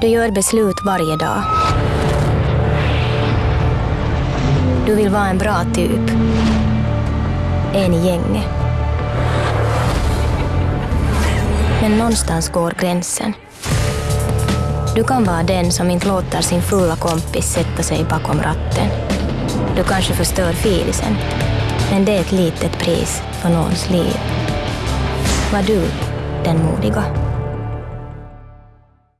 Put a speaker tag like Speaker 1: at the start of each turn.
Speaker 1: Du gör beslut varje dag. Du vill vara en bra typ. En i gänget. Men någonstans går gränsen. Du kan vara den som inte låter sin fulla kompis sätta sig bakom ratten. Du kanske förstör filisen, men det är ett litet pris för någons liv. Var du den modiga?